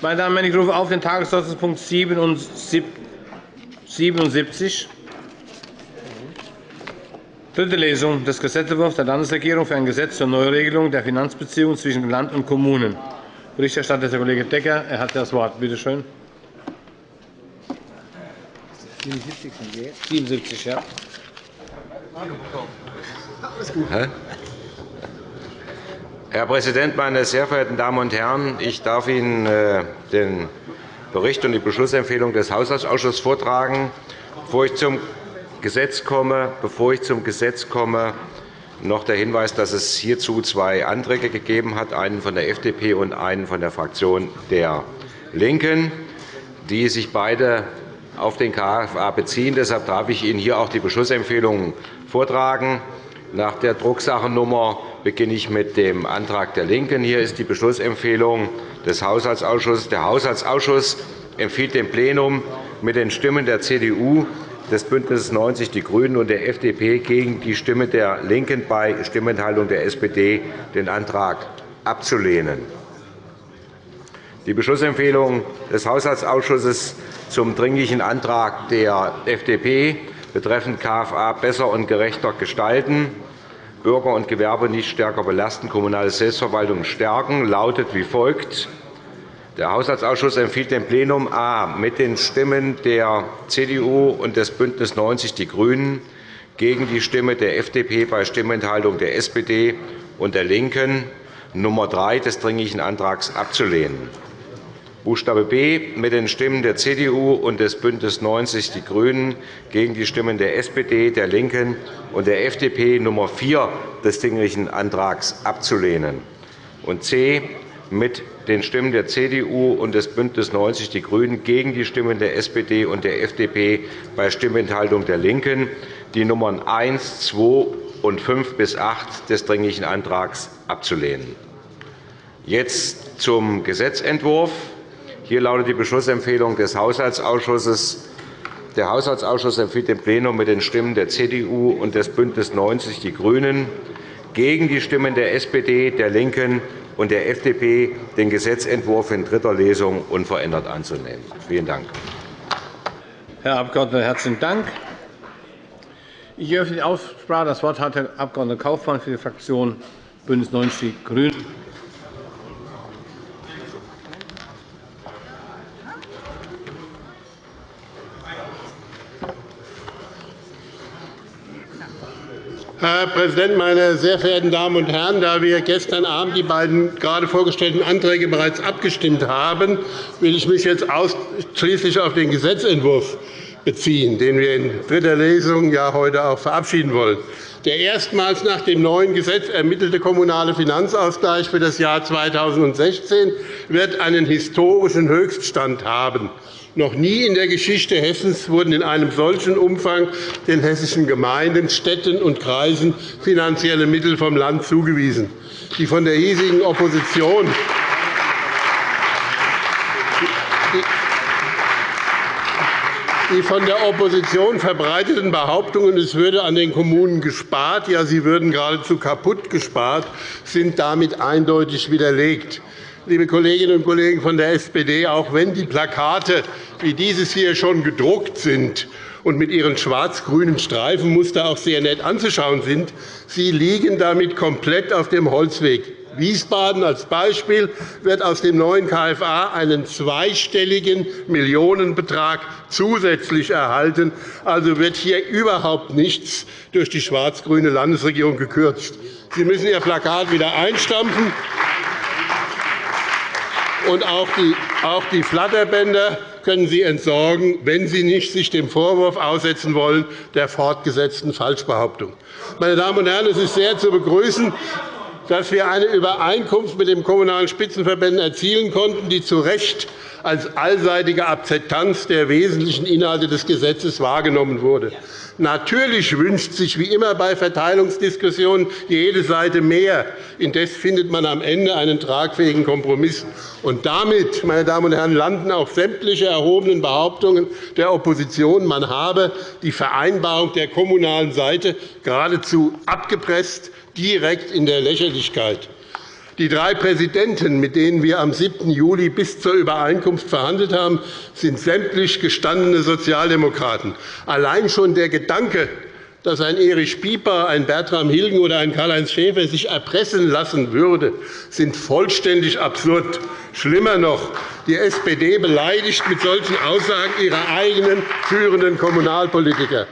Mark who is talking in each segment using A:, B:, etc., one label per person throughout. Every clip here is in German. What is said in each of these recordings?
A: Meine Damen und Herren, ich rufe auf den Tagesordnungspunkt 77. Dritte Lesung des Gesetzentwurfs der Landesregierung für ein Gesetz zur Neuregelung der Finanzbeziehungen zwischen Land und Kommunen. Berichterstatter ist der Kollege Decker. Er hat das Wort. Bitte schön. 77, ja.
B: Herr Präsident, meine sehr verehrten Damen und Herren! Ich darf Ihnen äh, den Bericht und die Beschlussempfehlung des Haushaltsausschusses vortragen. Bevor ich zum Gesetz komme, bevor ich zum Gesetz komme noch der Hinweis, dass es hierzu zwei Anträge gegeben hat, einen von der FDP und einen von der Fraktion der LINKEN, die sich beide auf den KFA beziehen. Deshalb darf ich Ihnen hier auch die Beschlussempfehlungen vortragen. Nach der Drucksachennummer beginne ich mit dem Antrag der LINKEN. Hier ist die Beschlussempfehlung des Haushaltsausschusses. Der Haushaltsausschuss empfiehlt dem Plenum mit den Stimmen der CDU, des BÜNDNisses 90 die GRÜNEN und der FDP gegen die Stimme der LINKEN bei Stimmenthaltung der SPD den Antrag abzulehnen. Die Beschlussempfehlung des Haushaltsausschusses zum Dringlichen Antrag der FDP betreffend KFA besser und gerechter gestalten, Bürger und Gewerbe nicht stärker belasten, kommunale Selbstverwaltung stärken, lautet wie folgt. Der Haushaltsausschuss empfiehlt dem Plenum a. mit den Stimmen der CDU und des BÜNDNisses 90 die GRÜNEN gegen die Stimme der FDP bei Stimmenthaltung der SPD und der LINKEN Nummer 3 des Dringlichen Antrags abzulehnen. Buchstabe B mit den Stimmen der CDU und des BÜNDNisses 90 die GRÜNEN gegen die Stimmen der SPD, der LINKEN und der FDP Nummer 4 des Dringlichen Antrags abzulehnen. Und C mit den Stimmen der CDU und des BÜNDNisses 90 die GRÜNEN gegen die Stimmen der SPD und der FDP bei Stimmenthaltung der LINKEN die Nummern 1, 2 und 5 bis 8 des Dringlichen Antrags abzulehnen. Jetzt zum Gesetzentwurf. Hier lautet die Beschlussempfehlung des Haushaltsausschusses. Der Haushaltsausschuss empfiehlt dem Plenum mit den Stimmen der CDU und des BÜNDNisses 90 die GRÜNEN gegen die Stimmen der SPD, der LINKEN und der FDP, den Gesetzentwurf in dritter Lesung unverändert anzunehmen. Vielen Dank.
A: Herr Abg. herzlichen Dank. Ich eröffne die Aussprache. Das Wort hat Herr Abg. Kaufmann für die Fraktion BÜNDNIS 90 die GRÜNEN.
C: Herr Präsident, meine sehr verehrten Damen und Herren! Da wir gestern Abend die beiden gerade vorgestellten Anträge bereits abgestimmt haben, will ich mich jetzt ausschließlich auf den Gesetzentwurf beziehen, den wir in dritter Lesung ja heute auch verabschieden wollen. Der erstmals nach dem neuen Gesetz ermittelte kommunale Finanzausgleich für das Jahr 2016 wird einen historischen Höchststand haben. Noch nie in der Geschichte Hessens wurden in einem solchen Umfang den hessischen Gemeinden, Städten und Kreisen finanzielle Mittel vom Land zugewiesen. Die von der hiesigen Opposition die von der Opposition verbreiteten Behauptungen, es würde an den Kommunen gespart, ja, sie würden geradezu kaputt gespart, sind damit eindeutig widerlegt liebe Kolleginnen und Kollegen von der SPD, auch wenn die Plakate wie dieses hier schon gedruckt sind und mit ihren schwarz-grünen Streifenmuster auch sehr nett anzuschauen sind, sie liegen damit komplett auf dem Holzweg. Wiesbaden als Beispiel wird aus dem neuen KFA einen zweistelligen Millionenbetrag zusätzlich erhalten. Also wird hier überhaupt nichts durch die schwarz-grüne Landesregierung gekürzt. Sie müssen Ihr Plakat wieder einstampfen. Und auch die, auch die Flatterbänder können Sie entsorgen, wenn Sie nicht sich dem Vorwurf aussetzen wollen der fortgesetzten Falschbehauptung. Meine Damen und Herren, es ist sehr zu begrüßen, dass wir eine Übereinkunft mit den Kommunalen Spitzenverbänden erzielen konnten, die zu Recht als allseitige Akzeptanz der wesentlichen Inhalte des Gesetzes wahrgenommen wurde. Natürlich wünscht sich wie immer bei Verteilungsdiskussionen jede Seite mehr. Indes findet man am Ende einen tragfähigen Kompromiss. Und damit, meine Damen und Herren, landen auch sämtliche erhobenen Behauptungen der Opposition, man habe die Vereinbarung der kommunalen Seite geradezu abgepresst, direkt in der Lächerlichkeit. Die drei Präsidenten, mit denen wir am 7. Juli bis zur Übereinkunft verhandelt haben, sind sämtlich gestandene Sozialdemokraten. Allein schon der Gedanke, dass ein Erich Pieper, ein Bertram Hilgen oder ein Karl-Heinz Schäfer sich erpressen lassen würde, sind vollständig absurd. Schlimmer noch, die SPD beleidigt mit solchen Aussagen ihre eigenen führenden Kommunalpolitiker.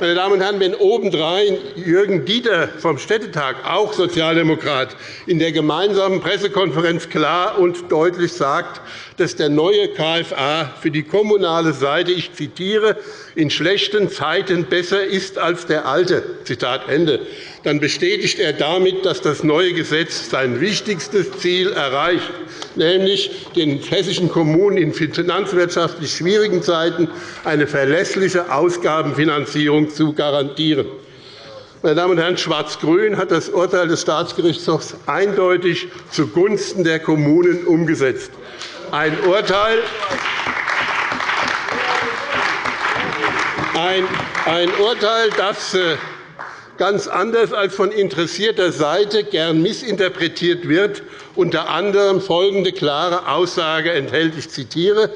C: Meine Damen und Herren, wenn obendrein Jürgen Dieter vom Städtetag, auch Sozialdemokrat, in der gemeinsamen Pressekonferenz klar und deutlich sagt, dass der neue KFA für die kommunale Seite, ich zitiere, in schlechten Zeiten besser ist als der alte, Zitat Ende, dann bestätigt er damit, dass das neue Gesetz sein wichtigstes Ziel erreicht, nämlich den hessischen Kommunen in finanzwirtschaftlich schwierigen Zeiten eine verlässliche Ausgabenfinanzierung zu garantieren. Meine Damen und Herren, Schwarz-Grün hat das Urteil des Staatsgerichtshofs eindeutig zugunsten der Kommunen umgesetzt. Ein Urteil, ein Urteil, das äh, ganz anders als von interessierter Seite gern missinterpretiert wird, unter anderem folgende klare Aussage enthält. Ich zitiere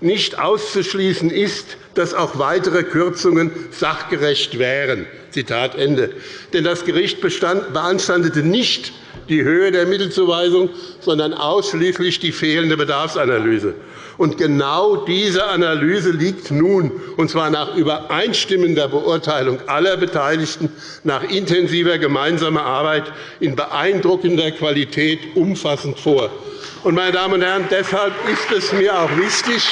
C: nicht auszuschließen ist, dass auch weitere Kürzungen sachgerecht wären. Zitat Ende. Denn das Gericht beanstandete nicht die Höhe der Mittelzuweisung, sondern ausschließlich die fehlende Bedarfsanalyse. Und genau diese Analyse liegt nun, und zwar nach übereinstimmender Beurteilung aller Beteiligten, nach intensiver gemeinsamer Arbeit in beeindruckender Qualität umfassend vor. meine Damen und Herren, deshalb ist es mir auch wichtig,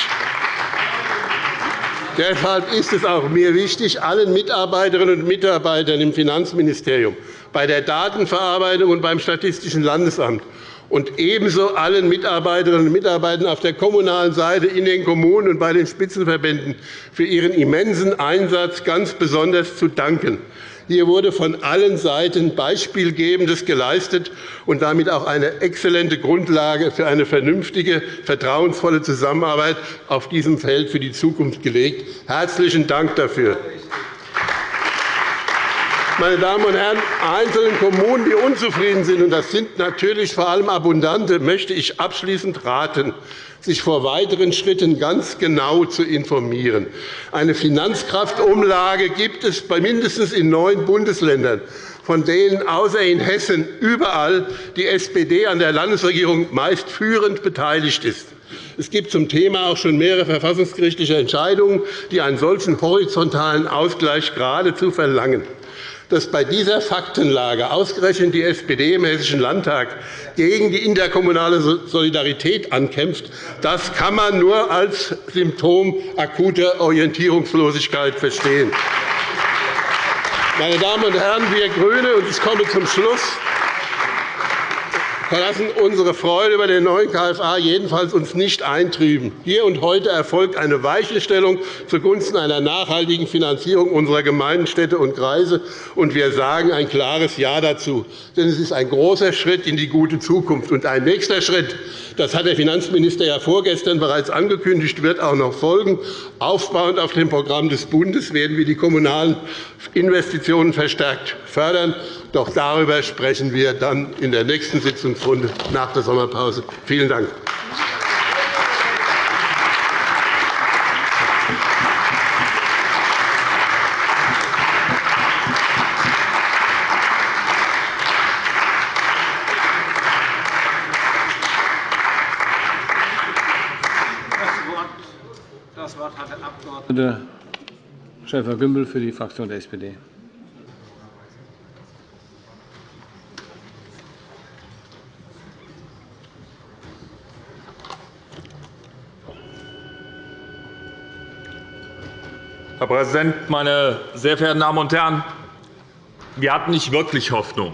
C: Deshalb ist es auch mir wichtig, allen Mitarbeiterinnen und Mitarbeitern im Finanzministerium, bei der Datenverarbeitung und beim Statistischen Landesamt und ebenso allen Mitarbeiterinnen und Mitarbeitern auf der kommunalen Seite in den Kommunen und bei den Spitzenverbänden für ihren immensen Einsatz ganz besonders zu danken. Hier wurde von allen Seiten Beispielgebendes geleistet und damit auch eine exzellente Grundlage für eine vernünftige, vertrauensvolle Zusammenarbeit auf diesem Feld für die Zukunft gelegt. Herzlichen Dank dafür. Meine Damen und Herren, einzelnen Kommunen, die unzufrieden sind, und das sind natürlich vor allem abundante, möchte ich abschließend raten, sich vor weiteren Schritten ganz genau zu informieren. Eine Finanzkraftumlage gibt es mindestens in neun Bundesländern von denen außer in Hessen überall die SPD an der Landesregierung meist führend beteiligt ist. Es gibt zum Thema auch schon mehrere verfassungsgerichtliche Entscheidungen, die einen solchen horizontalen Ausgleich geradezu verlangen dass bei dieser Faktenlage ausgerechnet die SPD im Hessischen Landtag gegen die interkommunale Solidarität ankämpft, das kann man nur als Symptom akuter Orientierungslosigkeit verstehen. Meine Damen und Herren, wir GRÜNE, und ich komme zum Schluss, verlassen unsere Freude über den neuen KFA jedenfalls uns nicht eintrüben. Hier und heute erfolgt eine Weichenstellung zugunsten einer nachhaltigen Finanzierung unserer Gemeinden, Städte und Kreise, und wir sagen ein klares Ja dazu. Denn es ist ein großer Schritt in die gute Zukunft. Und ein nächster Schritt, das hat der Finanzminister ja vorgestern bereits angekündigt, wird auch noch folgen. Aufbauend auf dem Programm des Bundes werden wir die kommunalen Investitionen verstärkt fördern. Doch darüber sprechen wir dann in der nächsten Sitzungsrunde nach der Sommerpause. Vielen Dank.
A: Das Wort hat der Abg. Schäfer-Gümbel für die Fraktion der SPD.
D: Herr Präsident, meine sehr verehrten Damen und Herren! Wir hatten nicht wirklich Hoffnung,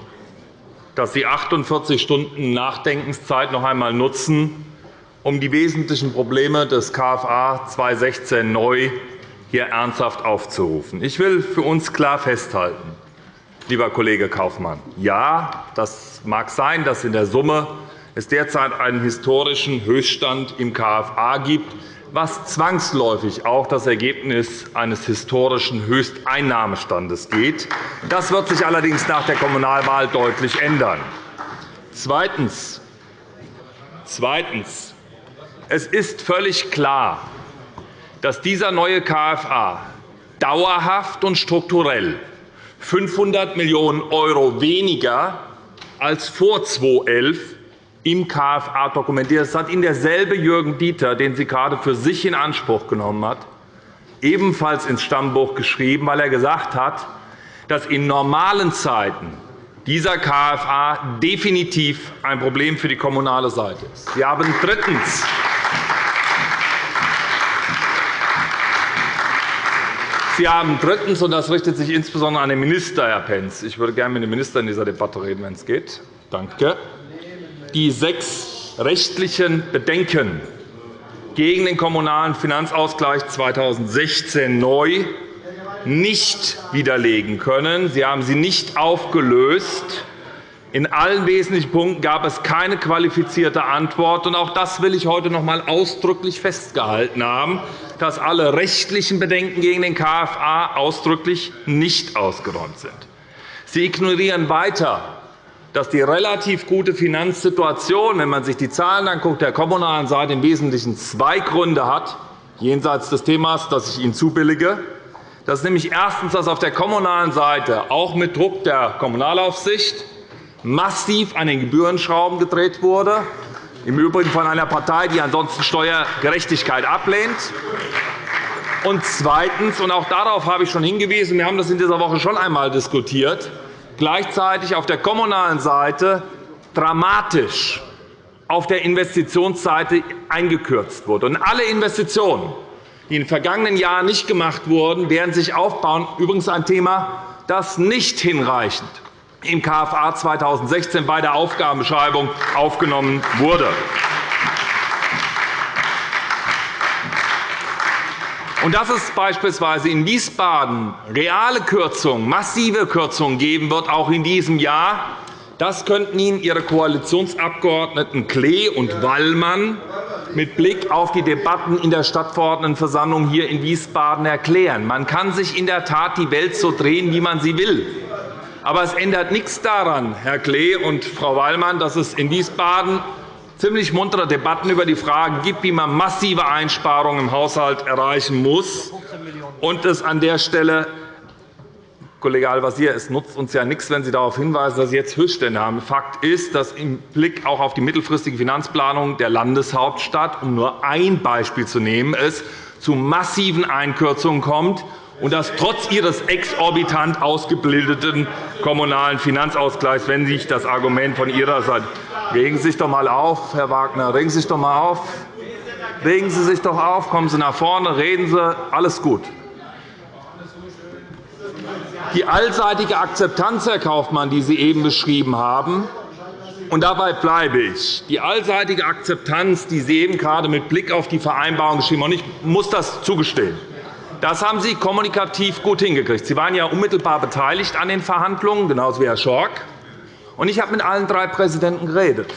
D: dass Sie 48 Stunden Nachdenkenszeit noch einmal nutzen, um die wesentlichen Probleme des KFA 2016 neu hier ernsthaft aufzurufen. Ich will für uns klar festhalten, lieber Kollege Kaufmann, ja, das mag sein, dass in der Summe es derzeit einen historischen Höchststand im KFA gibt was zwangsläufig auch das Ergebnis eines historischen Höchsteinnahmestandes geht. Das wird sich allerdings nach der Kommunalwahl deutlich ändern. Zweitens. Zweitens. Es ist völlig klar, dass dieser neue KFA dauerhaft und strukturell 500 Millionen € weniger als vor 2011 im KFA dokumentiert. Das hat Ihnen derselbe Jürgen Dieter, den Sie gerade für sich in Anspruch genommen hat, ebenfalls ins Stammbuch geschrieben, weil er gesagt hat, dass in normalen Zeiten dieser KFA definitiv ein Problem für die kommunale Seite ist. Sie haben drittens Sie haben drittens, und das richtet sich insbesondere an den Minister, Herr Pentz, ich würde gerne mit dem Minister in dieser Debatte reden, wenn es geht. Danke. Die sechs rechtlichen Bedenken gegen den Kommunalen Finanzausgleich 2016 neu nicht widerlegen können. Sie haben sie nicht aufgelöst. In allen wesentlichen Punkten gab es keine qualifizierte Antwort. Auch das will ich heute noch einmal ausdrücklich festgehalten haben dass alle rechtlichen Bedenken gegen den KFA ausdrücklich nicht ausgeräumt sind. Sie ignorieren weiter, dass die relativ gute Finanzsituation, wenn man sich die Zahlen anguckt, der kommunalen Seite im Wesentlichen zwei Gründe hat, jenseits des Themas, das ich Ihnen zubillige. Das ist nämlich erstens, dass auf der kommunalen Seite auch mit Druck der Kommunalaufsicht massiv an den Gebührenschrauben gedreht wurde im Übrigen von einer Partei, die ansonsten Steuergerechtigkeit ablehnt. Und zweitens, und auch darauf habe ich schon hingewiesen, wir haben das in dieser Woche schon einmal diskutiert, gleichzeitig auf der kommunalen Seite dramatisch auf der Investitionsseite eingekürzt wurde. Und alle Investitionen, die in den vergangenen Jahren nicht gemacht wurden, werden sich aufbauen. Übrigens ein Thema, das nicht hinreichend im KFA 2016 bei der Aufgabenbeschreibung aufgenommen wurde. Und dass es beispielsweise in Wiesbaden reale Kürzungen, massive Kürzungen geben wird, auch in diesem Jahr, das könnten Ihnen Ihre Koalitionsabgeordneten Klee und Wallmann mit Blick auf die Debatten in der Stadtverordnetenversammlung hier in Wiesbaden erklären. Man kann sich in der Tat die Welt so drehen, wie man sie will. Aber es ändert nichts daran, Herr Klee und Frau Wallmann, dass es in Wiesbaden ziemlich muntere Debatten über die Frage gibt, wie man massive Einsparungen im Haushalt erreichen muss. Und es an der Stelle Kollege Al-Wazir, es nutzt uns ja nichts, wenn Sie darauf hinweisen, dass Sie jetzt Höchststände haben. Fakt ist, dass im Blick auch auf die mittelfristige Finanzplanung der Landeshauptstadt, um nur ein Beispiel zu nehmen, es zu massiven Einkürzungen kommt und das trotz Ihres exorbitant ausgebildeten kommunalen Finanzausgleichs, wenn sich das Argument von Ihrer Seite Regen Sie sich doch einmal auf, Herr Wagner, regen Sie sich doch einmal auf. Regen Sie sich doch auf, kommen Sie nach vorne, reden Sie, alles gut. Die allseitige Akzeptanz, Herr Kaufmann, die Sie eben beschrieben haben, und dabei bleibe ich. Die allseitige Akzeptanz, die Sie eben gerade mit Blick auf die Vereinbarung geschrieben haben, ich muss das zugestehen, das haben Sie kommunikativ gut hingekriegt. Sie waren ja unmittelbar beteiligt an den Verhandlungen, genauso wie Herr Schork. Ich habe mit allen drei Präsidenten geredet.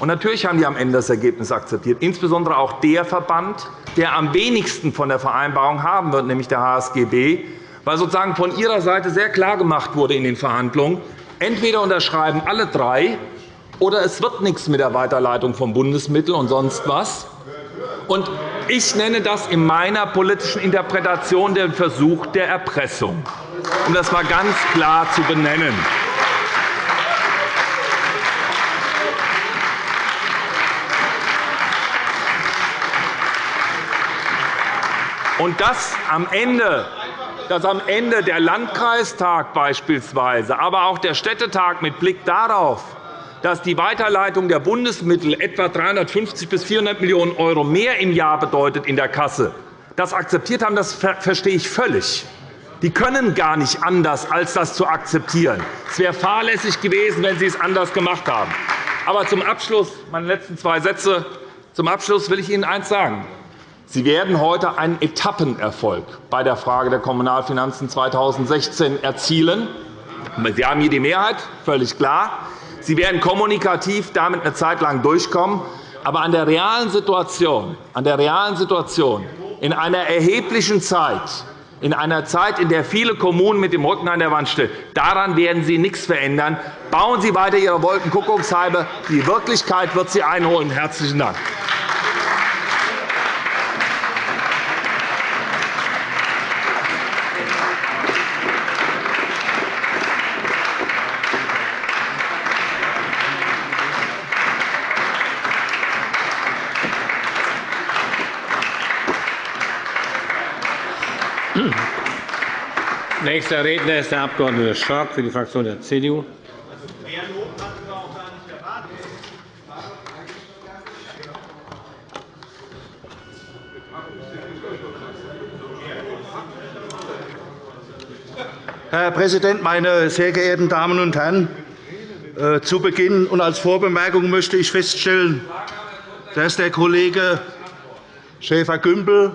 D: Und natürlich haben die am Ende das Ergebnis akzeptiert, insbesondere auch der Verband, der am wenigsten von der Vereinbarung haben wird, nämlich der HSGB, weil sozusagen von ihrer Seite sehr klar gemacht wurde in den Verhandlungen, entweder unterschreiben alle drei, oder es wird nichts mit der Weiterleitung von Bundesmitteln und sonst was. Und ich nenne das in meiner politischen Interpretation den Versuch der Erpressung, um das einmal ganz klar zu benennen. Und dass am Ende dass am Ende der Landkreistag beispielsweise, aber auch der Städtetag mit Blick darauf dass die Weiterleitung der Bundesmittel etwa 350 bis 400 Millionen € mehr im Jahr bedeutet in der Kasse, das akzeptiert haben, das verstehe ich völlig. Die können gar nicht anders, als das zu akzeptieren. Es wäre fahrlässig gewesen, wenn Sie es anders gemacht haben. Aber zum Abschluss, meine letzten zwei Sätze, zum Abschluss will ich Ihnen eines sagen. Sie werden heute einen Etappenerfolg bei der Frage der Kommunalfinanzen 2016 erzielen. Sie haben hier die Mehrheit, völlig klar. Sie werden kommunikativ damit eine Zeit lang durchkommen. Aber an der realen Situation, an der realen Situation in einer erheblichen Zeit, in einer Zeit, in der viele Kommunen mit dem Rücken an der Wand stehen. Daran werden Sie nichts verändern. Bauen Sie weiter Ihre Wolkenkuckucksheime. Die Wirklichkeit wird Sie einholen. – Herzlichen Dank.
A: Nächster Redner ist der Abg. Schork für die Fraktion der CDU.
E: Herr Präsident, meine sehr geehrten Damen und Herren! Äh, zu Beginn und als Vorbemerkung möchte ich feststellen, dass der Kollege Schäfer-Gümbel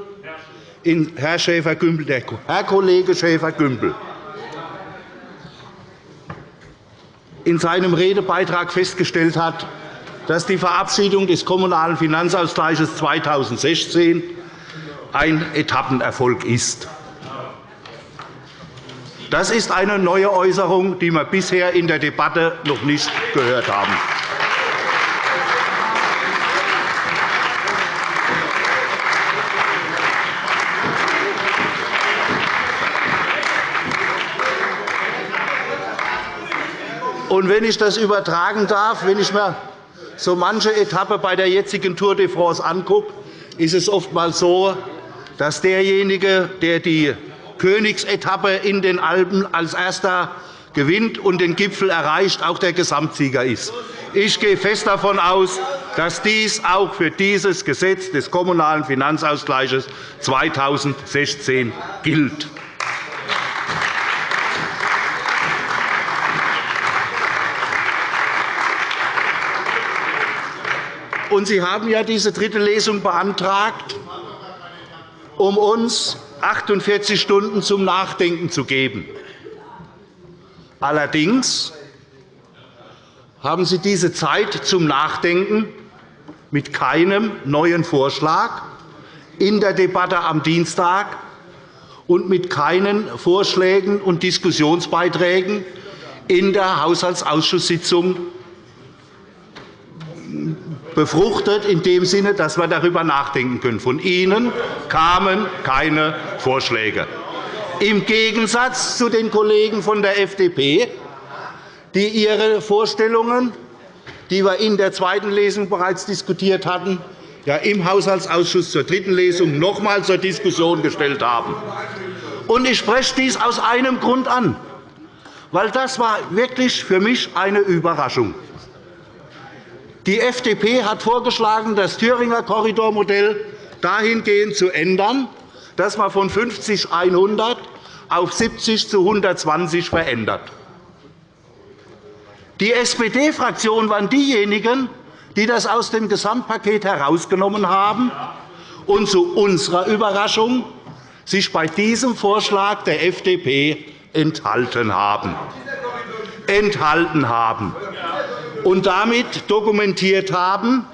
E: Herr Schäfer-Gümbel, Herr Kollege Schäfer-Gümbel, in seinem Redebeitrag festgestellt hat, dass die Verabschiedung des Kommunalen Finanzausgleichs 2016 ein Etappenerfolg ist. Das ist eine neue Äußerung, die wir bisher in der Debatte noch nicht gehört haben. Und wenn ich das übertragen darf, wenn ich mir so manche Etappe bei der jetzigen Tour de France angucke, ist es oftmals so, dass derjenige, der die Königsetappe in den Alpen als Erster gewinnt und den Gipfel erreicht, auch der Gesamtsieger ist. Ich gehe fest davon aus, dass dies auch für dieses Gesetz des Kommunalen Finanzausgleichs 2016 gilt. Und Sie haben ja diese dritte Lesung beantragt, um uns 48 Stunden zum Nachdenken zu geben. Allerdings haben Sie diese Zeit zum Nachdenken mit keinem neuen Vorschlag in der Debatte am Dienstag und mit keinen Vorschlägen und Diskussionsbeiträgen in der Haushaltsausschusssitzung befruchtet, in dem Sinne, dass wir darüber nachdenken können. Von Ihnen kamen keine Vorschläge. Im Gegensatz zu den Kollegen von der FDP, die ihre Vorstellungen, die wir in der zweiten Lesung bereits diskutiert hatten, ja im Haushaltsausschuss zur dritten Lesung noch einmal zur Diskussion gestellt haben. Ich spreche dies aus einem Grund an, weil das war wirklich für mich eine Überraschung. war. Die FDP hat vorgeschlagen, das Thüringer Korridormodell dahingehend zu ändern, dass man von 50 100 auf 70 zu 120 verändert. Die SPD-Fraktion waren diejenigen, die das aus dem Gesamtpaket herausgenommen haben und zu unserer Überraschung sich bei diesem Vorschlag der FDP enthalten haben. Enthalten haben und damit dokumentiert haben,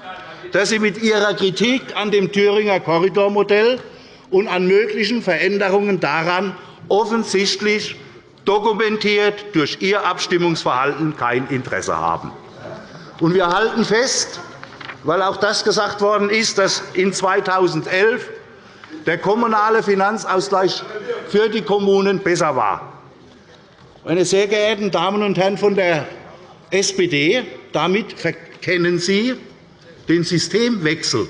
E: dass Sie mit Ihrer Kritik an dem Thüringer Korridormodell und an möglichen Veränderungen daran offensichtlich dokumentiert durch Ihr Abstimmungsverhalten kein Interesse haben. Wir halten fest, weil auch das gesagt worden ist, dass in 2011 der kommunale Finanzausgleich für die Kommunen besser war. Meine sehr geehrten Damen und Herren von der SPD, damit verkennen Sie den Systemwechsel,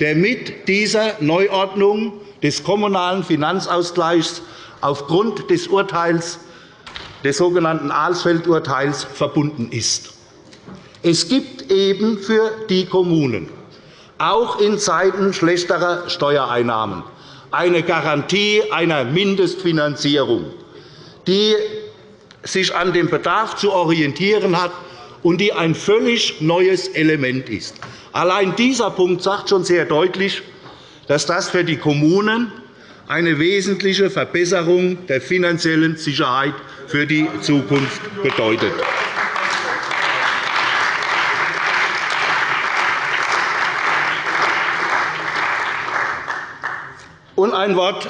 E: der mit dieser Neuordnung des Kommunalen Finanzausgleichs aufgrund des Urteils, des sogenannten Alsfeld-Urteils verbunden ist. Es gibt eben für die Kommunen, auch in Zeiten schlechterer Steuereinnahmen, eine Garantie einer Mindestfinanzierung, die sich an dem Bedarf zu orientieren hat und die ein völlig neues Element ist. Allein dieser Punkt sagt schon sehr deutlich, dass das für die Kommunen eine wesentliche Verbesserung der finanziellen Sicherheit für die Zukunft bedeutet. Und ein Wort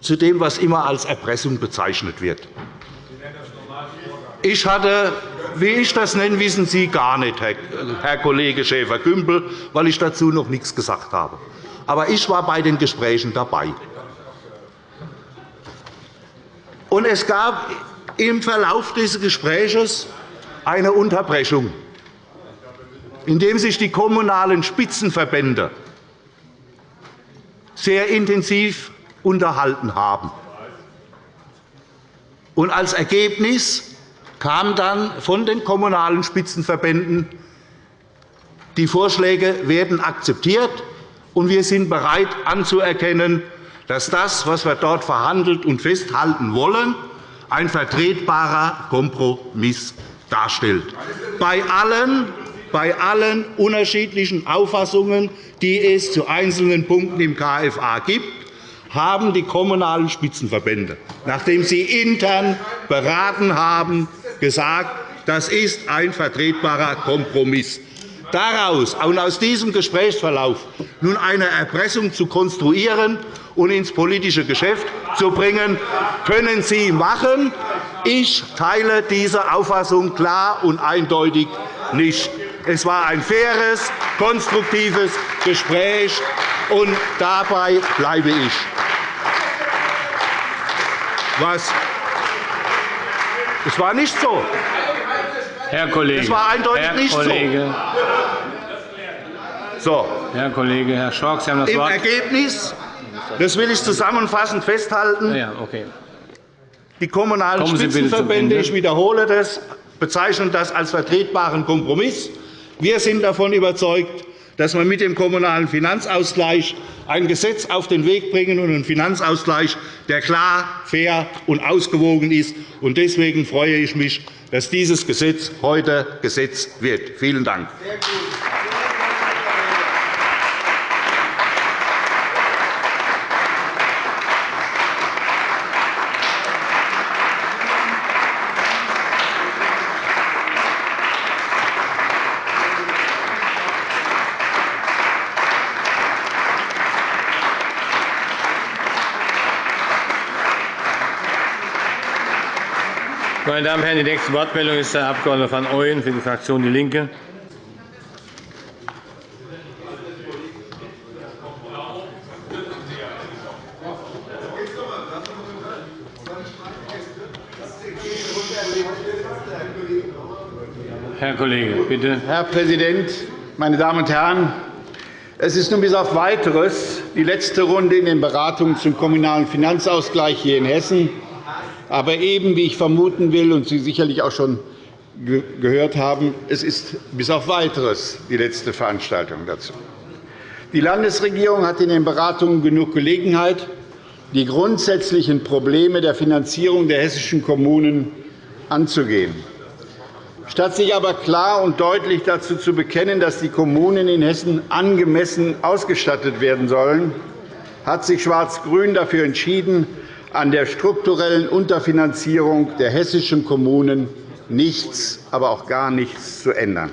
E: zu dem, was immer als Erpressung bezeichnet wird. Ich hatte, wie ich das nenne, wissen Sie gar nicht, Herr Kollege Schäfer-Gümbel, weil ich dazu noch nichts gesagt habe. Aber ich war bei den Gesprächen dabei. Und es gab im Verlauf dieses Gesprächs eine Unterbrechung, indem sich die kommunalen Spitzenverbände sehr intensiv unterhalten haben. Und als Ergebnis kam dann von den Kommunalen Spitzenverbänden, die Vorschläge werden akzeptiert, und wir sind bereit anzuerkennen, dass das, was wir dort verhandelt und festhalten wollen, ein vertretbarer Kompromiss darstellt. Bei allen, bei allen unterschiedlichen Auffassungen, die es zu einzelnen Punkten im KFA gibt, haben die Kommunalen Spitzenverbände, nachdem sie intern beraten haben, gesagt, das ist ein vertretbarer Kompromiss. Daraus und aus diesem Gesprächsverlauf nun eine Erpressung zu konstruieren und ins politische Geschäft zu bringen, können Sie machen. Ich teile diese Auffassung klar und eindeutig nicht. Es war ein faires, konstruktives Gespräch, und dabei bleibe ich. Was? Es war nicht so.
A: Herr Kollege,
E: es war eindeutig
A: Herr
E: nicht
A: Kollege,
E: so.
A: Herr Kollege, Herr Schork, Sie haben das
E: Im
A: Wort.
E: Ergebnis, das will ich zusammenfassend festhalten,
A: ja, okay.
E: die Kommunalen Spitzenverbände, ich wiederhole das, bezeichnen das als vertretbaren Kompromiss. Wir sind davon überzeugt, dass wir mit dem Kommunalen Finanzausgleich ein Gesetz auf den Weg bringen und einen Finanzausgleich, der klar, fair und ausgewogen ist. Deswegen freue ich mich, dass dieses Gesetz heute gesetzt wird. Vielen Dank.
A: Meine Damen und Herren, die nächste Wortmeldung ist der Abg. van Ooyen für die Fraktion DIE LINKE. Herr Kollege, bitte.
F: Herr Präsident, meine Damen und Herren! Es ist nun bis auf Weiteres die letzte Runde in den Beratungen zum Kommunalen Finanzausgleich hier in Hessen. Aber eben, wie ich vermuten will und Sie sicherlich auch schon gehört haben, es ist bis auf Weiteres die letzte Veranstaltung dazu. Die Landesregierung hat in den Beratungen genug Gelegenheit, die grundsätzlichen Probleme der Finanzierung der hessischen Kommunen anzugehen. Statt sich aber klar und deutlich dazu zu bekennen, dass die Kommunen in Hessen angemessen ausgestattet werden sollen, hat sich Schwarz-Grün dafür entschieden, an der strukturellen Unterfinanzierung der hessischen Kommunen nichts, aber auch gar nichts zu ändern.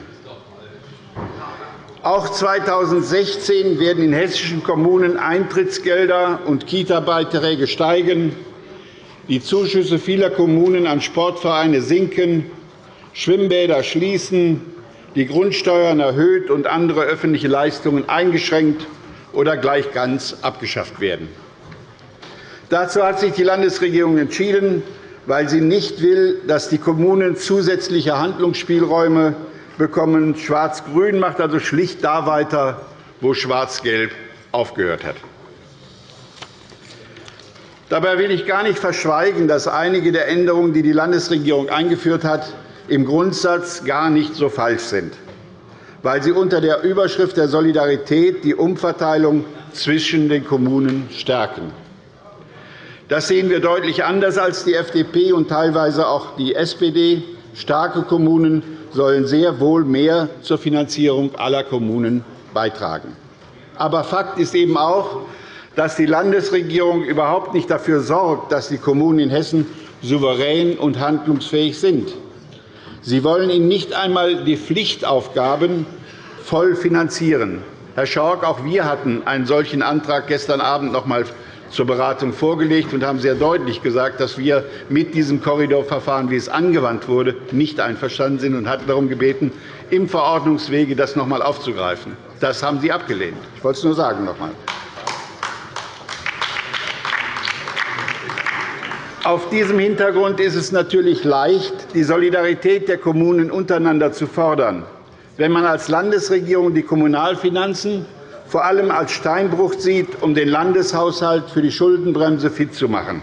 F: Auch 2016 werden in hessischen Kommunen Eintrittsgelder und Kita-Beiträge steigen, die Zuschüsse vieler Kommunen an Sportvereine sinken, Schwimmbäder schließen, die Grundsteuern erhöht und andere öffentliche Leistungen eingeschränkt oder gleich ganz abgeschafft werden. Dazu hat sich die Landesregierung entschieden, weil sie nicht will, dass die Kommunen zusätzliche Handlungsspielräume bekommen. Schwarz-Grün macht also schlicht da weiter, wo Schwarz-Gelb aufgehört hat. Dabei will ich gar nicht verschweigen, dass einige der Änderungen, die die Landesregierung eingeführt hat, im Grundsatz gar nicht so falsch sind, weil sie unter der Überschrift der Solidarität die Umverteilung zwischen den Kommunen stärken. Das sehen wir deutlich anders als die FDP und teilweise auch die SPD. Starke Kommunen sollen sehr wohl mehr zur Finanzierung aller Kommunen beitragen. Aber Fakt ist eben auch, dass die Landesregierung überhaupt nicht dafür sorgt, dass die Kommunen in Hessen souverän und handlungsfähig sind. Sie wollen ihnen nicht einmal die Pflichtaufgaben voll finanzieren. Herr Schork, auch wir hatten einen solchen Antrag gestern Abend noch einmal zur Beratung vorgelegt und haben sehr deutlich gesagt, dass wir mit diesem Korridorverfahren, wie es angewandt wurde, nicht einverstanden sind und hatten darum gebeten, im Verordnungswege das noch einmal aufzugreifen. Das haben Sie abgelehnt. Ich wollte es nur sagen noch einmal. Auf diesem Hintergrund ist es natürlich leicht, die Solidarität der Kommunen untereinander zu fordern. Wenn man als Landesregierung die Kommunalfinanzen vor allem als Steinbruch sieht, um den Landeshaushalt für die Schuldenbremse fit zu machen,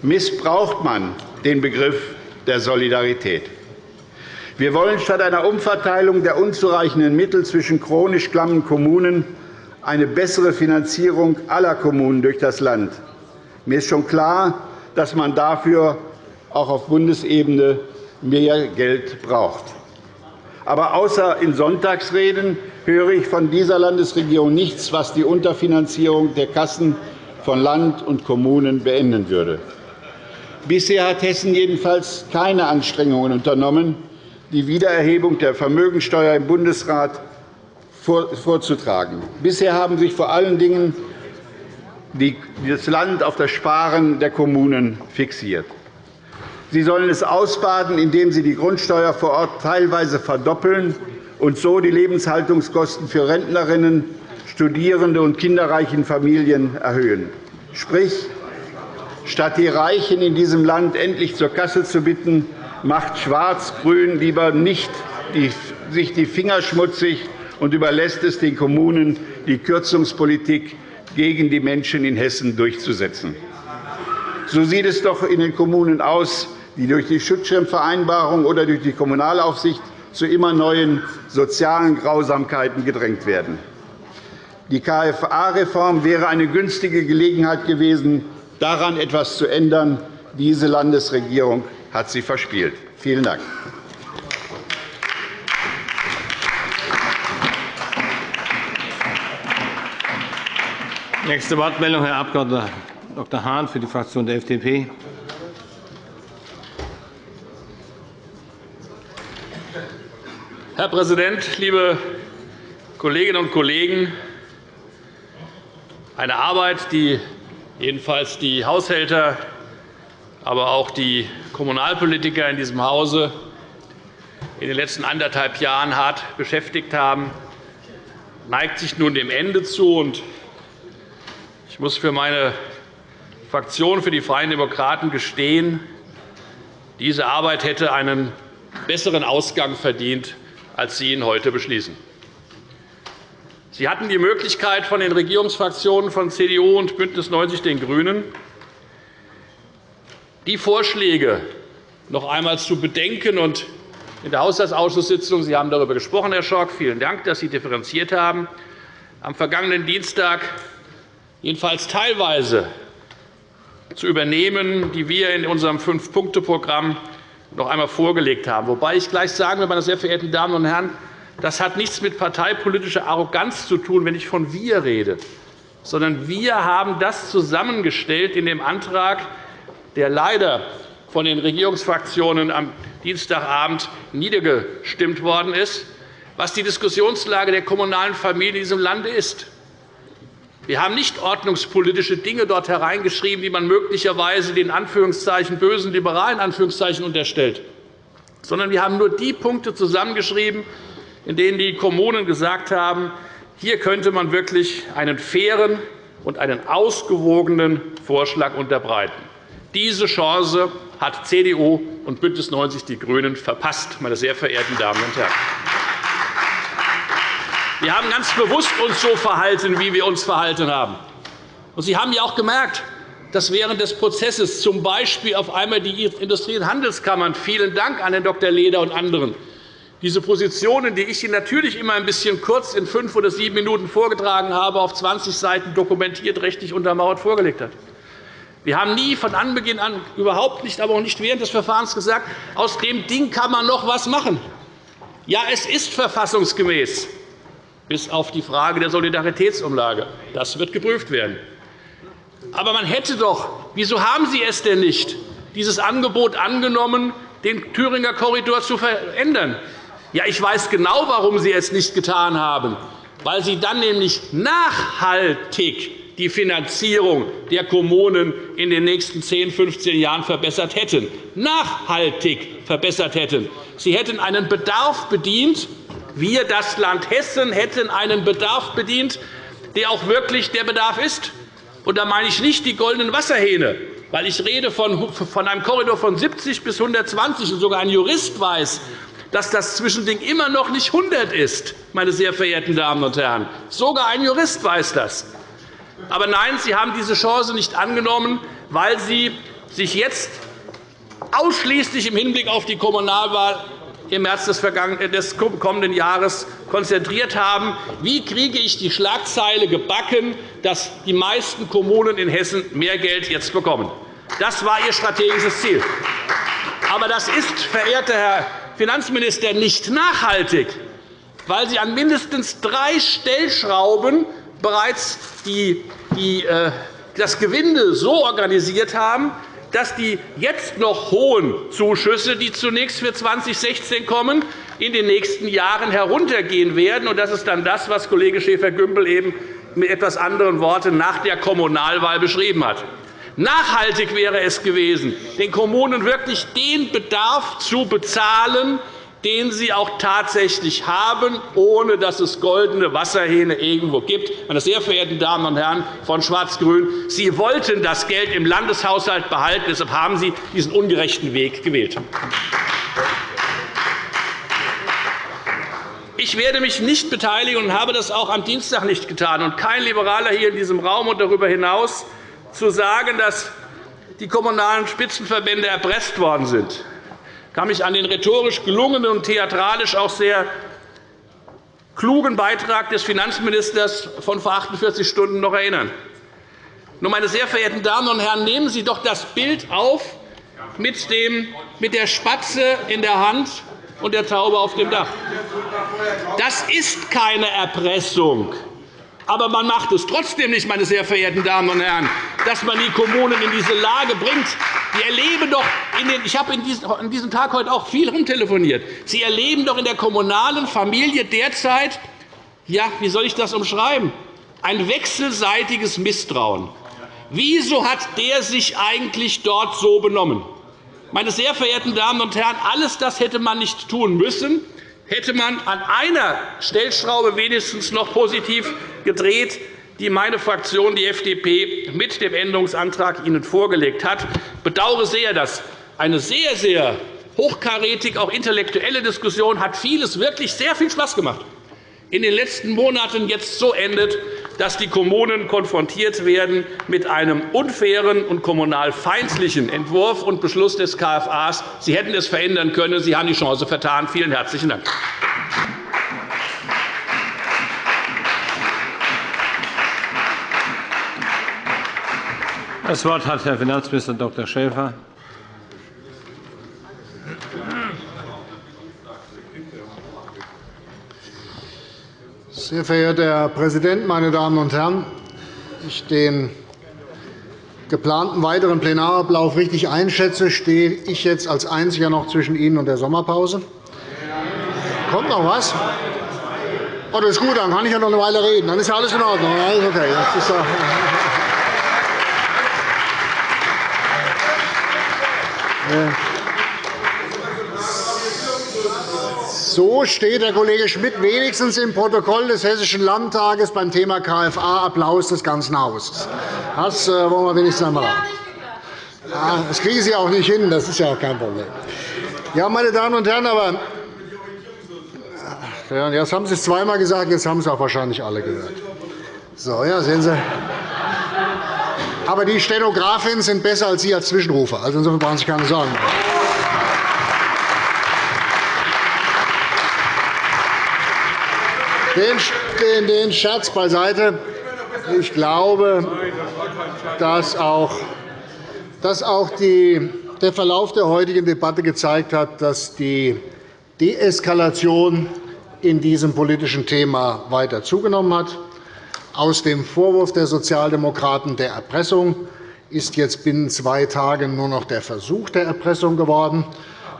F: missbraucht man den Begriff der Solidarität. Wir wollen statt einer Umverteilung der unzureichenden Mittel zwischen chronisch klammen Kommunen eine bessere Finanzierung aller Kommunen durch das Land. Mir ist schon klar, dass man dafür auch auf Bundesebene mehr Geld braucht. Aber außer in Sonntagsreden höre ich von dieser Landesregierung nichts, was die Unterfinanzierung der Kassen von Land und Kommunen beenden würde. Bisher hat Hessen jedenfalls keine Anstrengungen unternommen, die Wiedererhebung der Vermögensteuer im Bundesrat vorzutragen. Bisher haben sich vor allen Dingen das Land auf das Sparen der Kommunen fixiert. Sie sollen es ausbaden, indem sie die Grundsteuer vor Ort teilweise verdoppeln und so die Lebenshaltungskosten für Rentnerinnen, Studierende und kinderreichen Familien erhöhen. Sprich, statt die Reichen in diesem Land endlich zur Kasse zu bitten, macht Schwarz-Grün lieber nicht sich die Finger schmutzig und überlässt es den Kommunen, die Kürzungspolitik gegen die Menschen in Hessen durchzusetzen. So sieht es doch in den Kommunen aus, die durch die Schutzschirmvereinbarung oder durch die Kommunalaufsicht zu immer neuen sozialen Grausamkeiten gedrängt werden. Die KFA-Reform wäre eine günstige Gelegenheit gewesen, daran etwas zu ändern. Diese Landesregierung hat sie verspielt. Vielen Dank.
A: Nächste Wortmeldung, Herr Abg. Dr. Hahn für die Fraktion der FDP.
G: Herr Präsident, liebe Kolleginnen und Kollegen! Eine Arbeit, die jedenfalls die Haushälter, aber auch die Kommunalpolitiker in diesem Hause in den letzten anderthalb Jahren hart beschäftigt haben, neigt sich nun dem Ende zu. Ich muss für meine Fraktion, für die Freien Demokraten, gestehen, diese Arbeit hätte einen besseren Ausgang verdient, als Sie ihn heute beschließen. Sie hatten die Möglichkeit, von den Regierungsfraktionen von CDU und BÜNDNIS 90 die GRÜNEN die Vorschläge noch einmal zu bedenken und in der Haushaltsausschusssitzung, Sie haben darüber gesprochen, Herr Schork, vielen Dank, dass Sie differenziert haben, am vergangenen Dienstag jedenfalls teilweise zu übernehmen, die wir in unserem Fünf-Punkte-Programm noch einmal vorgelegt haben. Wobei ich gleich sagen will, meine sehr verehrten Damen und Herren, das hat nichts mit parteipolitischer Arroganz zu tun, wenn ich von wir rede, sondern wir haben das zusammengestellt in dem Antrag, der leider von den Regierungsfraktionen am Dienstagabend niedergestimmt worden ist, was die Diskussionslage der kommunalen Familien in diesem Lande ist. Wir haben nicht ordnungspolitische Dinge dort hereingeschrieben, die man möglicherweise den Anführungszeichen bösen Liberalen Anführungszeichen unterstellt, sondern wir haben nur die Punkte zusammengeschrieben, in denen die Kommunen gesagt haben, hier könnte man wirklich einen fairen und einen ausgewogenen Vorschlag unterbreiten. Diese Chance hat CDU und BÜNDNIS 90 die GRÜNEN verpasst, meine sehr verehrten Damen und Herren. Wir haben ganz bewusst uns so verhalten, wie wir uns verhalten haben. Und Sie haben ja auch gemerkt, dass während des Prozesses z. B. auf einmal die Industrie- und Handelskammern – vielen Dank an Herrn Dr. Leder und anderen – diese Positionen, die ich Ihnen natürlich immer ein bisschen kurz in fünf oder sieben Minuten vorgetragen habe, auf 20 Seiten dokumentiert, rechtlich untermauert vorgelegt hat. Wir haben nie von Anbeginn an, überhaupt nicht, aber auch nicht während des Verfahrens gesagt, aus dem Ding kann man noch etwas machen. Ja, es ist verfassungsgemäß bis auf die Frage der Solidaritätsumlage. Das wird geprüft werden. Aber man hätte doch, wieso haben Sie es denn nicht, dieses Angebot angenommen, den Thüringer Korridor zu verändern? Ja, ich weiß genau, warum Sie es nicht getan haben, weil Sie dann nämlich nachhaltig die Finanzierung der Kommunen in den nächsten 10, 15 Jahren verbessert hätten, nachhaltig verbessert hätten. Sie hätten einen Bedarf bedient. Wir, das Land Hessen, hätten einen Bedarf bedient, der auch wirklich der Bedarf ist. Und da meine ich nicht die goldenen Wasserhähne, weil ich rede von einem Korridor von 70 bis 120 und sogar ein Jurist weiß, dass das Zwischending immer noch nicht 100 ist, meine sehr verehrten Damen und Herren. Sogar ein Jurist weiß das. Aber nein, Sie haben diese Chance nicht angenommen, weil Sie sich jetzt ausschließlich im Hinblick auf die Kommunalwahl im März des kommenden Jahres konzentriert haben. Wie kriege ich die Schlagzeile gebacken, dass die meisten Kommunen in Hessen mehr Geld jetzt bekommen? Das war Ihr strategisches Ziel. Aber das ist, verehrter Herr Finanzminister, nicht nachhaltig, weil Sie an mindestens drei Stellschrauben bereits die, die, äh, das Gewinde so organisiert haben, dass die jetzt noch hohen Zuschüsse, die zunächst für 2016 kommen, in den nächsten Jahren heruntergehen werden. Das ist dann das, was Kollege Schäfer-Gümbel eben mit etwas anderen Worten nach der Kommunalwahl beschrieben hat. Nachhaltig wäre es gewesen, den Kommunen wirklich den Bedarf zu bezahlen, den sie auch tatsächlich haben, ohne dass es goldene Wasserhähne irgendwo gibt. Meine sehr verehrten Damen und Herren von Schwarz-Grün, Sie wollten das Geld im Landeshaushalt behalten. Deshalb haben Sie diesen ungerechten Weg gewählt. Ich werde mich nicht beteiligen und habe das auch am Dienstag nicht getan, und kein Liberaler hier in diesem Raum und darüber hinaus zu sagen, dass die kommunalen Spitzenverbände erpresst worden sind. Ich kann mich an den rhetorisch gelungenen und theatralisch auch sehr klugen Beitrag des Finanzministers von vor 48 Stunden noch erinnern. Nur, meine sehr verehrten Damen und Herren, nehmen Sie doch das Bild auf mit, dem, mit der Spatze in der Hand und der Taube auf dem Dach. Das ist keine Erpressung. Aber man macht es trotzdem nicht, meine sehr verehrten Damen und Herren, dass man die Kommunen in diese Lage bringt. Sie erleben doch den, ich habe an diesem Tag heute auch viel rumtelefoniert. Sie erleben doch in der kommunalen Familie derzeit, ja, wie soll ich das umschreiben, ein wechselseitiges Misstrauen. Wieso hat der sich eigentlich dort so benommen? Meine sehr verehrten Damen und Herren, alles das hätte man nicht tun müssen hätte man an einer Stellschraube wenigstens noch positiv gedreht, die meine Fraktion, die FDP, mit dem Änderungsantrag Ihnen vorgelegt hat. Ich bedauere sehr, dass eine sehr, sehr hochkarätig auch intellektuelle Diskussion hat vieles wirklich sehr viel Spaß gemacht in den letzten Monaten jetzt so endet, dass die Kommunen konfrontiert werden mit einem unfairen und kommunal feindlichen Entwurf und Beschluss des KFA. Sie hätten es verändern können. Sie haben die Chance vertan. Vielen herzlichen Dank.
A: Das Wort hat Herr Finanzminister Dr. Schäfer.
H: Sehr verehrter Herr Präsident, meine Damen und Herren! Ich den geplanten weiteren Plenarablauf richtig einschätze, stehe ich jetzt als Einziger noch zwischen Ihnen und der Sommerpause. Kommt noch was? Oh, das ist gut, dann kann ich ja noch eine Weile reden. Dann ist ja alles in Ordnung. Alles okay. Ja So steht der Kollege Schmidt wenigstens im Protokoll des Hessischen Landtages beim Thema KFA Applaus des ganzen Hauses. Das äh, wollen wir wenigstens einmal haben. Das kriegen Sie auch nicht hin. Das ist ja auch kein Problem. Ja, meine Damen und Herren, aber ja, jetzt haben Sie es zweimal gesagt, jetzt haben Sie auch wahrscheinlich alle gehört. So, ja, sehen Sie. Aber die Stenografinnen sind besser als Sie als Zwischenrufer. Also insofern brauchen Sie sich keine Sorgen machen. Den, den Scherz beiseite. Ich glaube, dass auch, dass auch die, der Verlauf der heutigen Debatte gezeigt hat, dass die Deeskalation in diesem politischen Thema weiter zugenommen hat. Aus dem Vorwurf der Sozialdemokraten der Erpressung ist jetzt binnen zwei Tagen nur noch der Versuch der Erpressung geworden.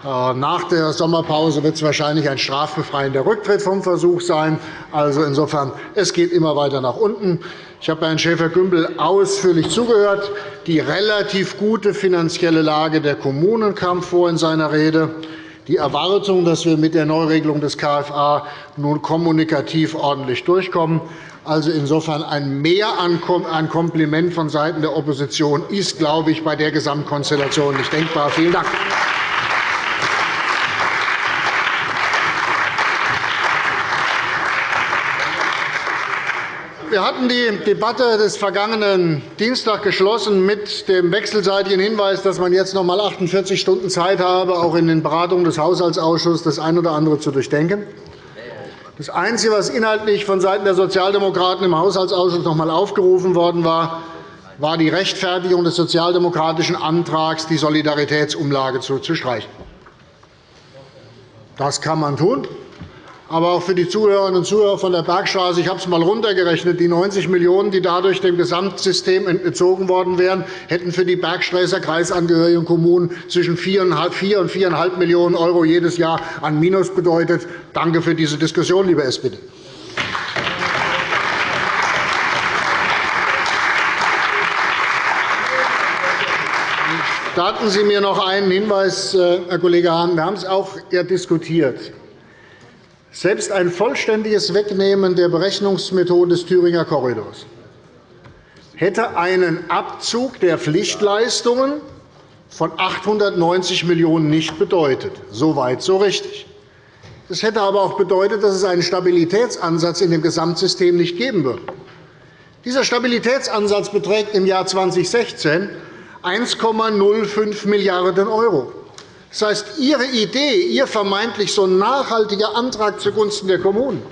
H: Äh, nach der Sommerpause wird es wahrscheinlich ein strafbefreiender Rücktritt vom Versuch sein. Also insofern, es geht immer weiter nach unten. Ich habe Herrn Schäfer-Gümbel ausführlich zugehört. Die relativ gute finanzielle Lage der Kommunen kam vor in seiner Rede. Die Erwartung, dass wir mit der Neuregelung des KFA nun kommunikativ ordentlich durchkommen. Also insofern ein Mehr an Kompliment vonseiten der Opposition ist, glaube ich, bei der Gesamtkonstellation nicht denkbar. Vielen Dank. Wir hatten die Debatte des vergangenen Dienstags geschlossen mit dem wechselseitigen Hinweis, dass man jetzt noch einmal 48 Stunden Zeit habe, auch in den Beratungen des Haushaltsausschusses das eine oder andere zu durchdenken. Das Einzige, was inhaltlich vonseiten der Sozialdemokraten im Haushaltsausschuss noch einmal aufgerufen worden war, war die Rechtfertigung des sozialdemokratischen Antrags, die Solidaritätsumlage zu streichen. Das kann man tun aber auch für die Zuhörerinnen und Zuhörer von der Bergstraße. Ich habe es einmal heruntergerechnet. Die 90 Millionen €, die dadurch dem Gesamtsystem entzogen worden wären, hätten für die Bergsträßer kreisangehörigen Kommunen zwischen 4 und 4,5 Millionen € jedes Jahr an Minus bedeutet. Danke für diese Diskussion, liebe SPD. Gestatten Sie mir noch einen Hinweis, äh, Herr Kollege Hahn. Wir haben es auch diskutiert. Selbst ein vollständiges Wegnehmen der Berechnungsmethode des Thüringer Korridors hätte einen Abzug der Pflichtleistungen von 890 Millionen € nicht bedeutet. So weit, so richtig. Das hätte aber auch bedeutet, dass es einen Stabilitätsansatz in dem Gesamtsystem nicht geben würde. Dieser Stabilitätsansatz beträgt im Jahr 2016 1,05 Milliarden €. Das heißt, Ihre Idee, Ihr vermeintlich so nachhaltiger Antrag zugunsten der Kommunen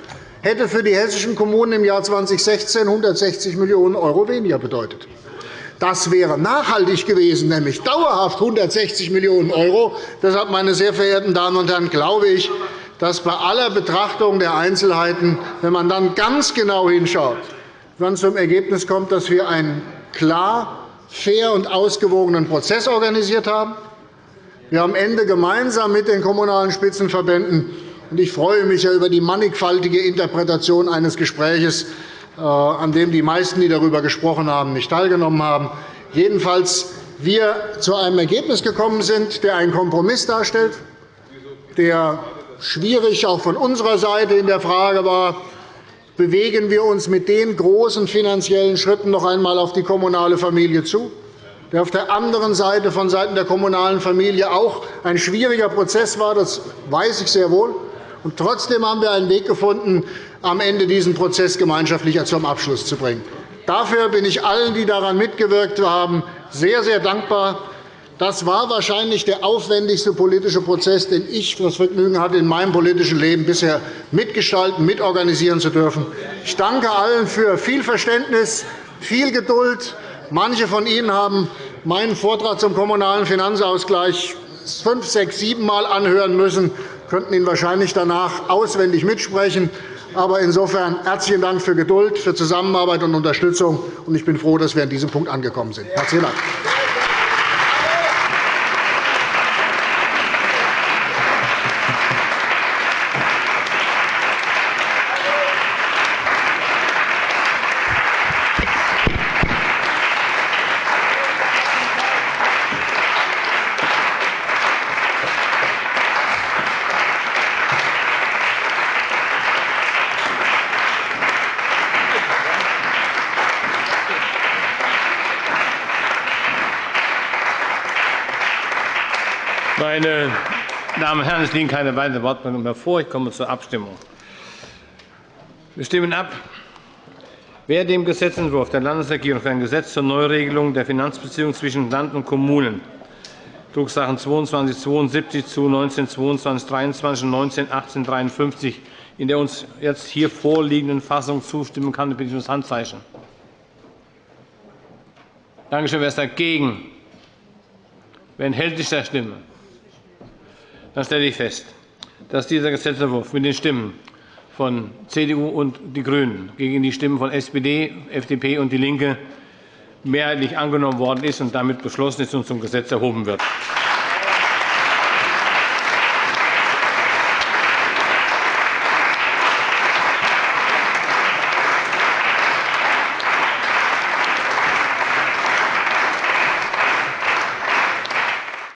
H: hätte für die hessischen Kommunen im Jahr 2016 160 Millionen € weniger bedeutet. Das wäre nachhaltig gewesen, nämlich dauerhaft 160 Millionen €. Deshalb, meine sehr verehrten Damen und Herren, glaube ich, dass bei aller Betrachtung der Einzelheiten, wenn man dann ganz genau hinschaut, man zum Ergebnis kommt, dass wir einen klar, fair und ausgewogenen Prozess organisiert haben, wir haben am Ende gemeinsam mit den Kommunalen Spitzenverbänden ich freue mich über die mannigfaltige Interpretation eines Gesprächs, äh, an dem die meisten, die darüber gesprochen haben, nicht teilgenommen haben. Jedenfalls wir zu einem Ergebnis gekommen sind, der einen Kompromiss darstellt, der schwierig auch von unserer Seite in der Frage war, bewegen wir uns mit den großen finanziellen Schritten noch einmal auf die kommunale Familie zu der auf der anderen Seite von Seiten der kommunalen Familie auch ein schwieriger Prozess war. Das weiß ich sehr wohl. Und trotzdem haben wir einen Weg gefunden, am Ende diesen Prozess gemeinschaftlich zum Abschluss zu bringen. Dafür bin ich allen, die daran mitgewirkt haben, sehr, sehr dankbar. Das war wahrscheinlich der aufwendigste politische Prozess, den ich das Vergnügen hatte, in meinem politischen Leben bisher mitgestalten, mitorganisieren zu dürfen. Ich danke allen für viel Verständnis, viel Geduld Manche von Ihnen haben meinen Vortrag zum Kommunalen Finanzausgleich fünf, sechs, sieben Mal anhören müssen, könnten ihn wahrscheinlich danach auswendig mitsprechen. Aber insofern herzlichen Dank für Geduld, für Zusammenarbeit und Unterstützung. Ich bin froh, dass wir an diesem Punkt angekommen sind. Herzlichen Dank.
A: Meine Damen und Herren, es liegen keine weiteren Wortmeldungen mehr vor. Ich komme zur Abstimmung. Wir stimmen ab. Wer dem Gesetzentwurf der Landesregierung für ein Gesetz zur Neuregelung der Finanzbeziehungen zwischen Land und Kommunen Drucksachen 2272 zu 1922 23 und 19 53 in der uns jetzt hier vorliegenden Fassung zustimmen kann, bitte ich um das Handzeichen. Danke schön. Wer ist dagegen? Wer enthält sich der Stimme? Dann stelle ich fest, dass dieser Gesetzentwurf mit den Stimmen von CDU und die GRÜNEN gegen die Stimmen von SPD, FDP und DIE LINKE mehrheitlich angenommen worden ist und damit beschlossen ist und zum Gesetz erhoben wird.